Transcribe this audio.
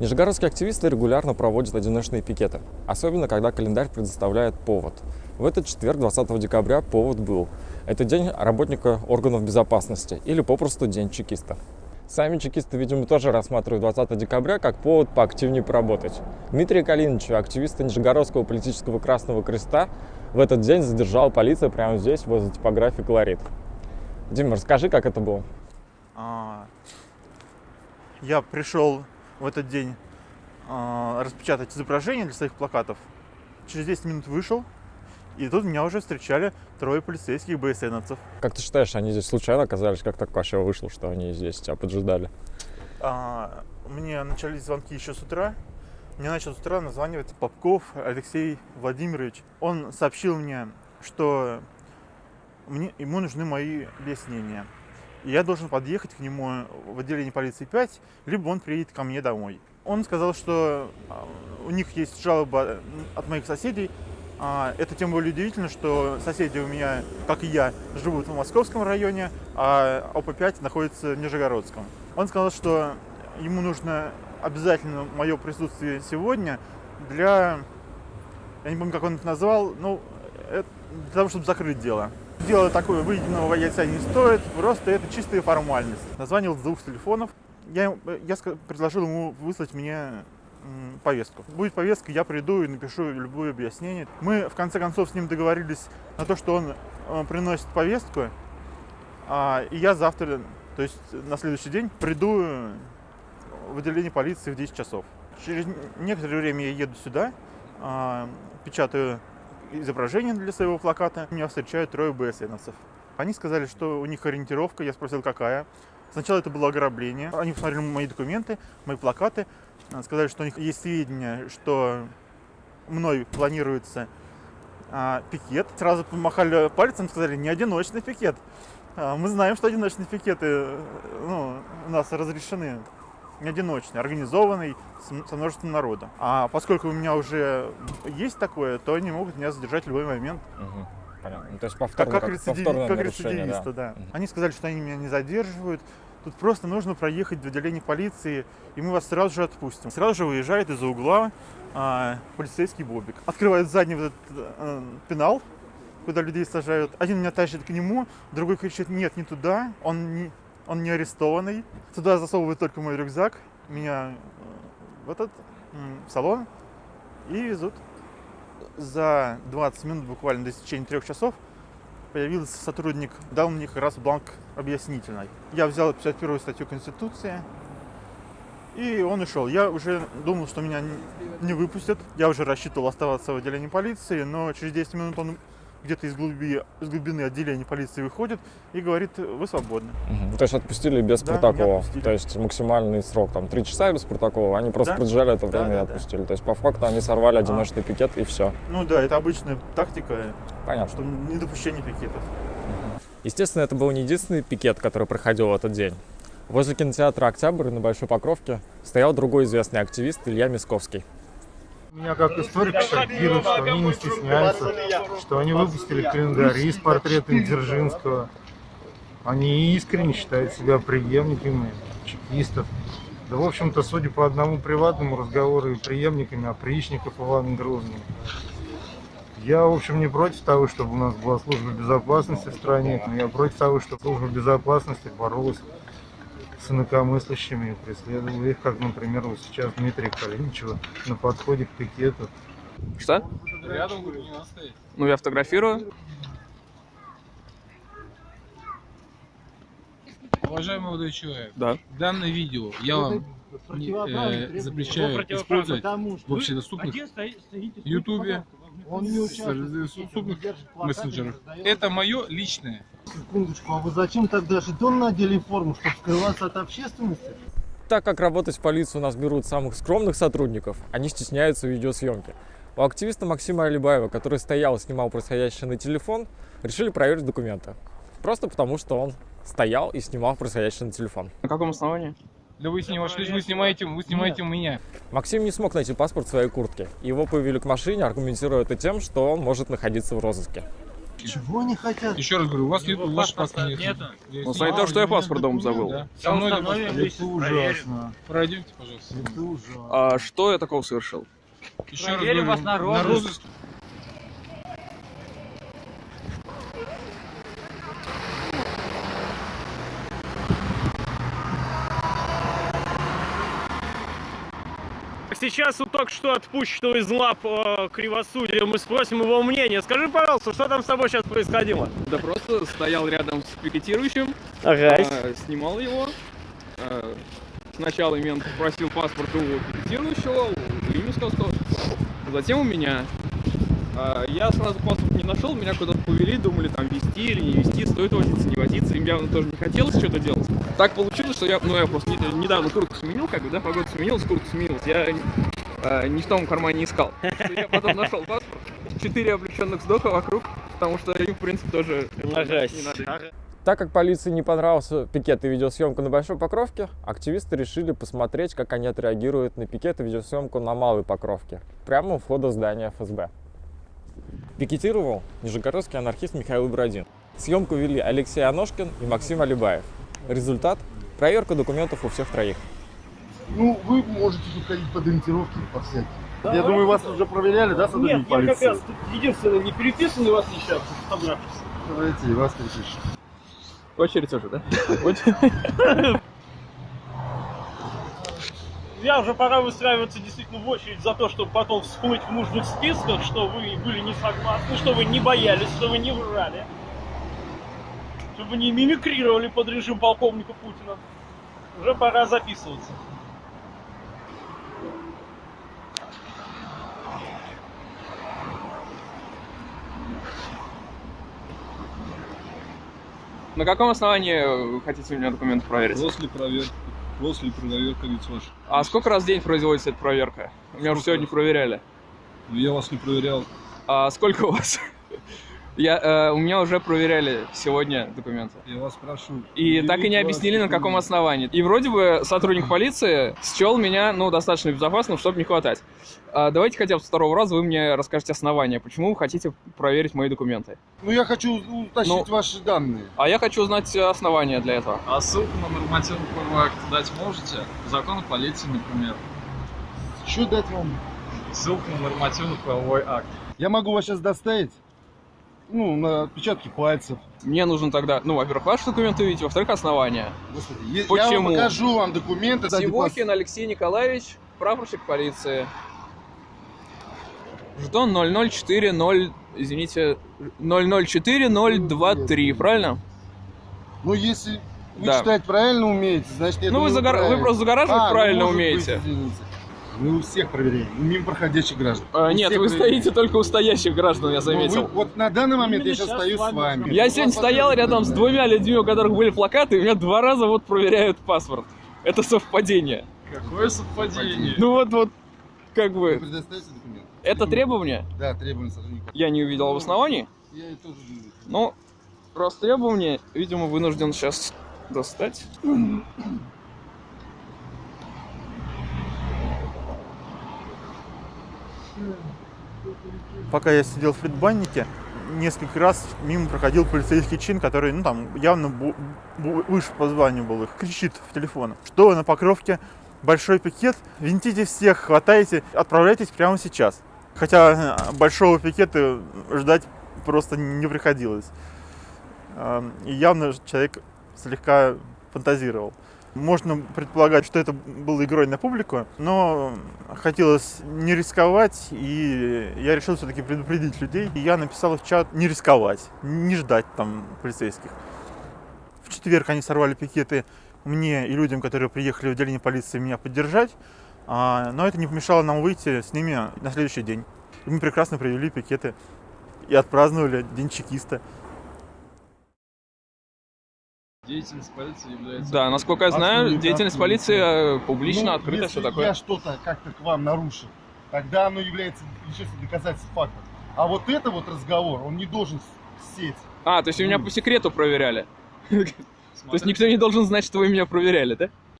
Нижегородские активисты регулярно проводят одиночные пикеты, особенно когда календарь предоставляет повод. В этот четверг, 20 декабря, повод был. Это день работника органов безопасности или попросту день чекиста. Сами чекисты, видимо, тоже рассматривают 20 декабря как повод поактивнее поработать. Дмитрий Калинович, активиста Нижегородского политического Красного Креста, в этот день задержала полиция прямо здесь, возле типографии «Колорит». Дима, расскажи, как это было. А, я пришел в этот день а, распечатать изображение для своих плакатов. Через 10 минут вышел, и тут меня уже встречали трое полицейских БСНовцев. Как ты считаешь, они здесь случайно оказались? Как так вообще вышло, что они здесь тебя поджидали? А, мне начались звонки еще с утра. Мне начал с утра названивать Попков Алексей Владимирович. Он сообщил мне, что мне, ему нужны мои объяснения. Я должен подъехать к нему в отделение полиции 5, либо он приедет ко мне домой. Он сказал, что а, у них есть жалоба от моих соседей. А, это тем более удивительно, что соседи у меня, как и я, живут в московском районе, а ОП-5 находится в Нижегородском. Он сказал, что ему нужно обязательно мое присутствие сегодня для, я не помню, как он это назвал, ну, для того, чтобы закрыть дело. Дело такое выеденного яйца не стоит, просто это чистая формальность. Названивал с двух телефонов. Я, я предложил ему выслать мне повестку. Будет повестка, я приду и напишу любое объяснение. Мы, в конце концов, с ним договорились на то, что он э, приносит повестку, а, и я завтра, то есть на следующий день, приду в отделение полиции в 10 часов. Через некоторое время я еду сюда, а, печатаю изображение для своего плаката. Меня встречают трое БСНовцев. Они сказали, что у них ориентировка. Я спросил, какая. Сначала это было ограбление. Они посмотрели мои документы, мои плакаты. Сказали, что у них есть сведения, что мной планируется а, пикет. Сразу помахали пальцем, сказали, не одиночный пикет. А, мы знаем, что одиночные пикеты ну, у нас разрешены не одиночный, организованный, со множеством народа. А поскольку у меня уже есть такое, то они могут меня задержать в любой момент. Угу. Понятно. Ну, то есть повторно, как, как, рецидив, как рецидивиста, да. да. Угу. Они сказали, что они меня не задерживают. Тут просто нужно проехать в отделение полиции, и мы вас сразу же отпустим. Сразу же выезжает из-за угла а, полицейский бобик. Открывает задний вот этот а, пенал, куда людей сажают. Один меня тащит к нему, другой кричит, нет, не туда, он не, он не арестованный. Туда засовывают только мой рюкзак, меня э, в этот в салон и везут. За 20 минут, буквально до течения трех часов, появился сотрудник, дал мне как раз бланк объяснительный. Я взял 51 статью Конституции, и он ушел. Я уже думал, что меня не выпустят. Я уже рассчитывал оставаться в отделении полиции, но через 10 минут он где-то из, глуби, из глубины отделения полиции выходит и говорит, вы свободны. Угу. То есть отпустили без да, протокола? Отпустили. То есть максимальный срок, там, три часа без протокола, они просто да? продержали это время да, и отпустили. Да. То есть по факту они сорвали одиночный а. пикет и все. Ну да, это обычная тактика, Понятно. что недопущение пикетов. Естественно, это был не единственный пикет, который проходил в этот день. Возле кинотеатра «Октябрь» на Большой Покровке стоял другой известный активист Илья Мисковский. Меня как историк шокирует, что они не стесняются, что они выпустили календари с портретом Дзержинского. Они искренне считают себя преемниками чекистов. Да, в общем-то, судя по одному приватному разговору, и преемниками опричников Ивана Грозного. Я, в общем, не против того, чтобы у нас была служба безопасности в стране, но я против того, чтобы служба безопасности боролась с инакомыслящими и преследовал их, как, например, вот сейчас Дмитрия Калиничева на подходе к пикету. Что? Рядом, говорю, не надо стоять. Ну, я фотографирую. Уважаемый молодой человек, да. данное видео я вам не, э, запрещаю использовать в общедоступных ютубе, он не участвует в мессенджерах. Это мое личное. Секундочку, а вы зачем тогда жетон надели форму, чтобы скрываться от общественности? Так как работать в полицию у нас берут самых скромных сотрудников, они стесняются видеосъемки. У активиста Максима Алибаева, который стоял и снимал происходящее на телефон, решили проверить документы. Просто потому, что он стоял и снимал происходящее на телефон. На каком основании? Да вы снимаете, вы снимаете, вы снимаете Нет. меня. Максим не смог найти паспорт в своей куртке. Его повели к машине, аргументируя это тем, что он может находиться в розыске. Чего они хотят? Еще раз говорю, у вас нет, ваш паспорт нет. нету. Ну, смотри, то, что я паспорт дома забыл. Да. Со мной паспорта. Это ужасно. Пройдемте, пожалуйста. Это ужасно. А что я такого совершил? Еще раз говорю, вас на розыск. Сейчас у только что отпущенного из лап э, кривосудия мы спросим его мнение. Скажи, пожалуйста, что там с тобой сейчас происходило? Да просто стоял рядом с пикетирующим, Ага. а, снимал его. А, Сначала мент попросил паспорт у пикетирующего, у Римского, затем у меня. А, Я сразу паспорт не нашел, меня куда-то повели, думали там вести или не вести, стоит возиться, не возиться. Им явно тоже не хотелось что-то делать. Так получилось, что я, ну я просто не- недавно куртку сменил, как бы, да, погода сменилась, куртка сменилась. Я а, ни в том кармане искал. Что Я потом нашел паспорт, четыре облегченных вздоха вокруг, потому что им, в принципе, тоже не надо. Так как полиции не понравился пикет и видеосъемка на Большой Покровке, активисты решили посмотреть, как они отреагируют на пикет и видеосъемку на Малой Покровке, прямо у входа здания ФСБ. Пикетировал нижегородский анархист Михаил Бродин. Съемку вели Алексей Аношкин и Максим Алибаев. Результат – проверка документов у всех троих. Ну, вы можете тут ходить под ориентировки по всяким. Я думаю, вас уже проверяли, да, сотрудники полиции? тут единственное не переписанный вас сейчас фотографии. Давайте, и вас перепишем. Очередь уже, да? Я уже пора выстраиваться действительно в очередь за то, чтобы потом всплыть в нужных списках, что вы были не согласны, что вы не боялись, что вы не врали. Чтобы не мимикрировали под режим полковника Путина. Уже пора записываться. На каком основании вы хотите у меня документы проверить? После проверки, после проверки лиц ваших. А сколько раз в день производится эта проверка? Меня уже сегодня проверяли. Ну, Я вас не проверял. А сколько у вас? Я, э, у меня уже проверяли сегодня документы. Я вас прошу. И так и не объяснили, на каком основании. И вроде бы сотрудник полиции счел меня, ну, достаточно безопасным, чтобы не хватать. А давайте хотя бы с второго раза вы мне расскажете основания, почему вы хотите проверить мои документы. Ну, я хочу утащить Ну. ваши данные. А я хочу узнать основания для этого. А ссылку на нормативный правовой акт дать можете? Закон о полиции, например. Что дать вам? Ссылку на нормативный правовой акт. Я могу вас сейчас доставить, ну, на отпечатки пальцев. Мне нужно тогда, ну, во-первых, ваши документы увидеть, во-вторых, основания. Господи, е- я Почему? вам покажу вам документы. Сивохин Алексей Николаевич, прапорщик полиции. Жетон 0040, извините, 004023, правильно? Ну, если вы Да. читать правильно умеете, значит, я ну, вы, загора- вы просто загораживать А, ну, правильно быть, умеете. извините. Мы у всех проверяем, мимо проходящих граждан. А, У нет, вы проверяем. стоите только у стоящих граждан, я Ну, заметил. вы- вот на данный момент я Именно сейчас сейчас стою с с вами вами. Я сегодня стоял рядом с двумя людьми, у которых были плакаты, и меня два раза вот проверяют паспорт. Это совпадение. Какое совпадение? Ну вот, вот, как Вы бы, предоставите документы? это требование? Да, требования сотрудника. Я не увидел в основании. Я и тоже думаю. Ну, раз требование, видимо, вынужден сейчас достать. Пока я сидел в предбаннике, несколько раз мимо проходил полицейский чин, который, ну там, явно выше по званию был их, кричит в телефон, что на Покровке большой пикет, винтите всех, хватайте, отправляйтесь прямо сейчас. Хотя э, большого пикета ждать просто не приходилось. Эм, И явно человек слегка фантазировал. Можно предполагать, что это было игрой на публику, но хотелось не рисковать, и я решил все-таки предупредить людей. И я написал в чат не рисковать, не ждать там полицейских. В четверг они сорвали пикеты мне и людям, которые приехали в отделение полиции, меня поддержать. А, но это не помешало нам выйти с ними на следующий день. И мы прекрасно провели пикеты и отпраздновали День чекиста. Деятельность полиции является... Да, насколько я знаю, деятельность полиции э, публично, Ну, открыта, все такое. я что-то как-то к вам нарушил, тогда оно является вещественным доказательством факта. А вот это вот разговор, он не должен сеть. А, то есть вы меня по секрету проверяли. То есть никто не должен знать, что вы меня проверяли, да?